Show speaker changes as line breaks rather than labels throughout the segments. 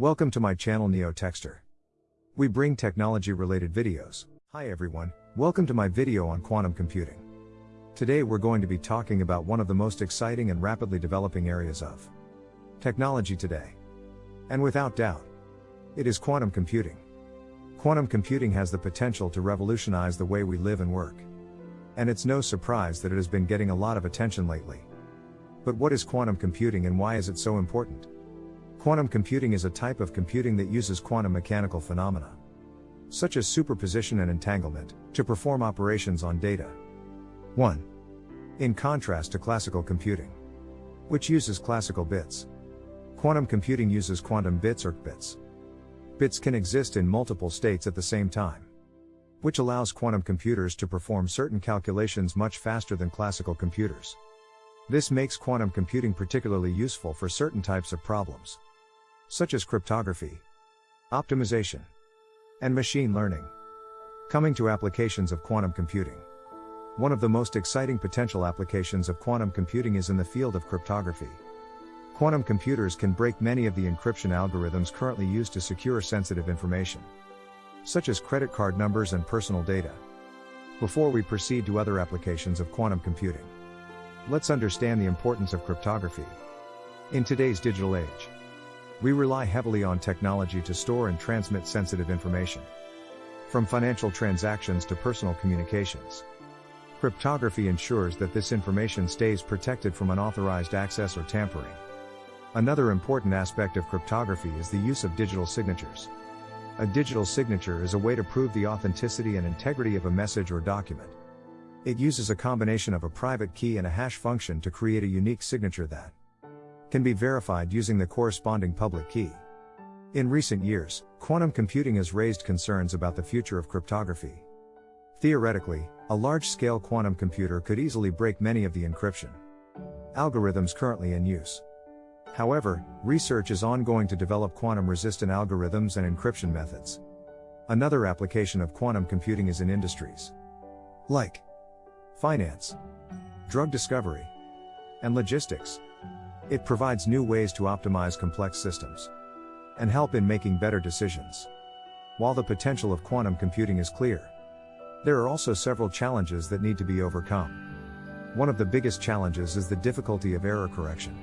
Welcome to my channel NeoTechster. We bring technology related videos. Hi everyone, welcome to my video on quantum computing. Today we're going to be talking about one of the most exciting and rapidly developing areas of technology today. And without doubt, it is quantum computing. Quantum computing has the potential to revolutionize the way we live and work. And it's no surprise that it has been getting a lot of attention lately. But what is quantum computing and why is it so important? Quantum computing is a type of computing that uses quantum mechanical phenomena, such as superposition and entanglement, to perform operations on data. 1. In contrast to classical computing, which uses classical bits. Quantum computing uses quantum bits or qubits. Bits can exist in multiple states at the same time, which allows quantum computers to perform certain calculations much faster than classical computers. This makes quantum computing particularly useful for certain types of problems such as cryptography, optimization, and machine learning. Coming to applications of quantum computing. One of the most exciting potential applications of quantum computing is in the field of cryptography. Quantum computers can break many of the encryption algorithms currently used to secure sensitive information, such as credit card numbers and personal data. Before we proceed to other applications of quantum computing, let's understand the importance of cryptography. In today's digital age, we rely heavily on technology to store and transmit sensitive information. From financial transactions to personal communications. Cryptography ensures that this information stays protected from unauthorized access or tampering. Another important aspect of cryptography is the use of digital signatures. A digital signature is a way to prove the authenticity and integrity of a message or document. It uses a combination of a private key and a hash function to create a unique signature that can be verified using the corresponding public key. In recent years, quantum computing has raised concerns about the future of cryptography. Theoretically, a large-scale quantum computer could easily break many of the encryption algorithms currently in use. However, research is ongoing to develop quantum-resistant algorithms and encryption methods. Another application of quantum computing is in industries like finance, drug discovery, and logistics. It provides new ways to optimize complex systems and help in making better decisions. While the potential of quantum computing is clear, there are also several challenges that need to be overcome. One of the biggest challenges is the difficulty of error correction.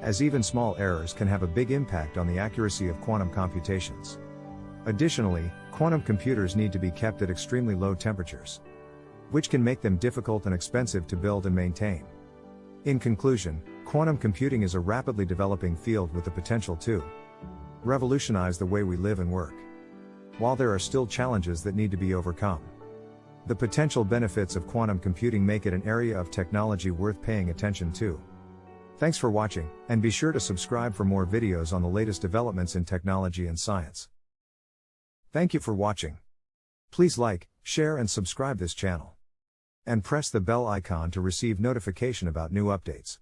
As even small errors can have a big impact on the accuracy of quantum computations. Additionally, quantum computers need to be kept at extremely low temperatures, which can make them difficult and expensive to build and maintain. In conclusion, quantum computing is a rapidly developing field with the potential to revolutionize the way we live and work. While there are still challenges that need to be overcome, the potential benefits of quantum computing make it an area of technology worth paying attention to. Thanks for watching, and be sure to subscribe for more videos on the latest developments in technology and science. Thank you for watching. Please like, share and subscribe this channel and press the bell icon to receive notification about new updates.